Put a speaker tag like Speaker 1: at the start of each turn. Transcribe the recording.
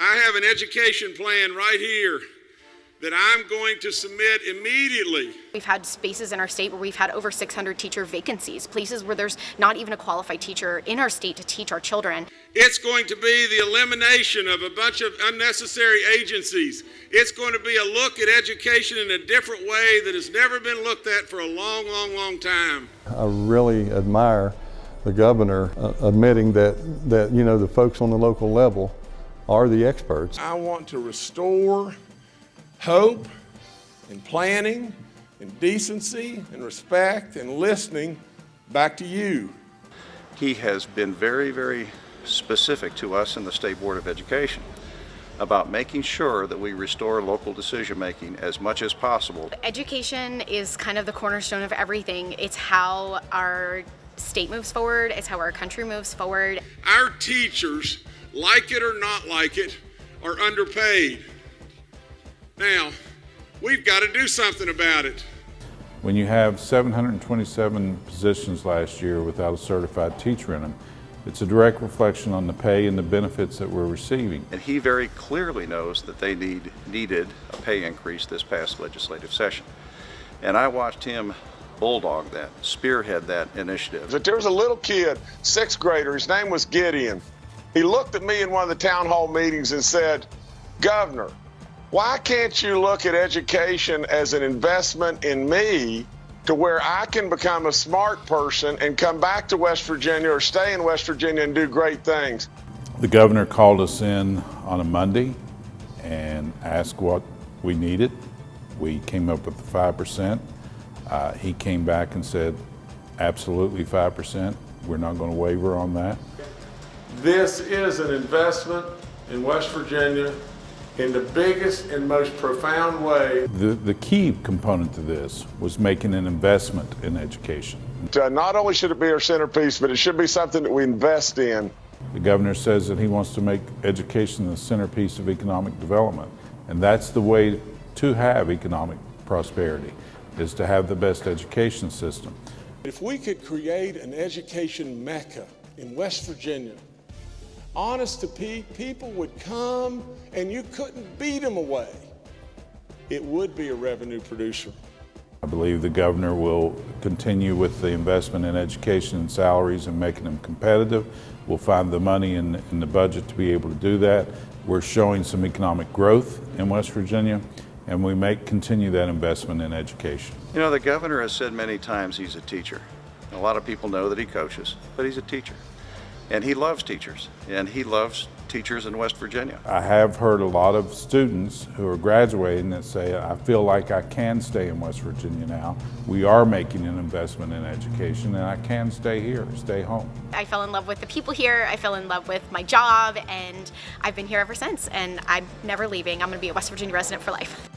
Speaker 1: I have an education plan right here that I'm going to submit immediately.
Speaker 2: We've had spaces in our state where we've had over 600 teacher vacancies, places where there's not even a qualified teacher in our state to teach our children.
Speaker 1: It's going to be the elimination of a bunch of unnecessary agencies. It's going to be a look at education in a different way that has never been looked at for a long, long, long time.
Speaker 3: I really admire the governor uh, admitting that, that, you know, the folks on the local level are the experts.
Speaker 4: I want to restore hope and planning and decency and respect and listening back to you.
Speaker 5: He has been very, very specific to us in the State Board of Education about making sure that we restore local decision making as much as possible.
Speaker 2: Education is kind of the cornerstone of everything. It's how our state moves forward, it's how our country moves forward.
Speaker 1: Our teachers, like it or not like it, are underpaid. Now, we've got to do something about it.
Speaker 6: When you have 727 positions last year without a certified teacher in them, it's a direct reflection on the pay and the benefits that we're receiving.
Speaker 5: And he very clearly knows that they need, needed a pay increase this past legislative session. And I watched him bulldog that, spearhead that initiative.
Speaker 4: But there was a little kid, sixth grader, his name was Gideon. He looked at me in one of the town hall meetings and said, Governor, why can't you look at education as an investment in me to where I can become a smart person and come back to West Virginia or stay in West Virginia and do great things?
Speaker 6: The governor called us in on a Monday and asked what we needed. We came up with the 5%. Uh, he came back and said, absolutely 5%. We're not going to waver on that.
Speaker 4: This is an investment in West Virginia in the biggest and most profound way.
Speaker 6: The, the key component to this was making an investment in education.
Speaker 4: Uh, not only should it be our centerpiece, but it should be something that we invest in.
Speaker 6: The governor says that he wants to make education the centerpiece of economic development. And that's the way to have economic prosperity, is to have the best education system.
Speaker 4: If we could create an education mecca in West Virginia honest to Pete, people would come and you couldn't beat them away. It would be a revenue producer.
Speaker 6: I believe the governor will continue with the investment in education and salaries and making them competitive. We'll find the money in, in the budget to be able to do that. We're showing some economic growth in West Virginia and we may continue that investment in education.
Speaker 5: You know, the governor has said many times he's a teacher. A lot of people know that he coaches, but he's a teacher. And he loves teachers, and he loves teachers in West Virginia.
Speaker 6: I have heard a lot of students who are graduating that say, I feel like I can stay in West Virginia now. We are making an investment in education and I can stay here, stay home.
Speaker 2: I fell in love with the people here, I fell in love with my job, and I've been here ever since, and I'm never leaving. I'm gonna be a West Virginia resident for life.